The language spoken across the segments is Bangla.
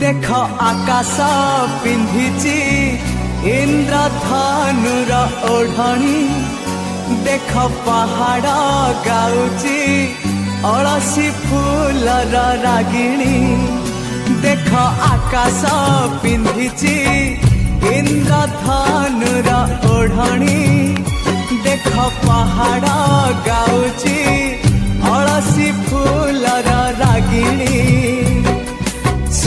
ଦେଖ ଆକାଶ ପିନ୍ଧିଛି ଇନ୍ଦ୍ରଧନୁର ଓଢ଼ଣୀ ଦେଖ ପାହାଡ଼ ଗାଉଛି ଅଳସୀ ଫୁଲର ରାଗିଣୀ ଦେଖ ଆକାଶ ପିନ୍ଧିଛି ଇନ୍ଦ୍ରଧନୁର ଓଢ଼ଣୀ ଦେଖ ପାହାଡ଼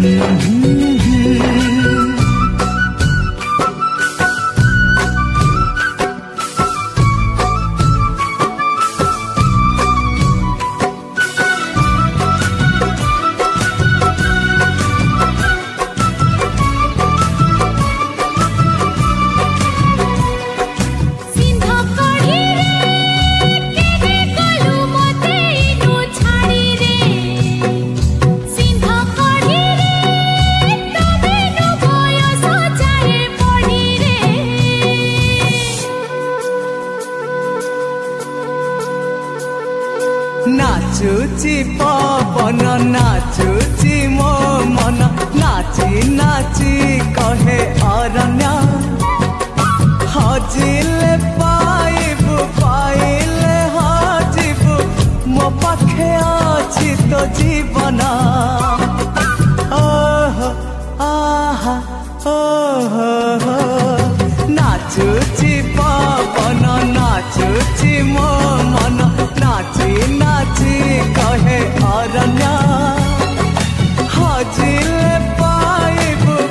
mm-hmm. নাচুচি পবন, নাচুচি মো মন নাচি নাচি কহে অরণ্য। হজিলে পাইবু, পাইলে হজিবু, মো পাখে অছি তো জীবন। ওহো, আহা, ওহো নাচুচি পবন, নাচুচি মো মন নাচি না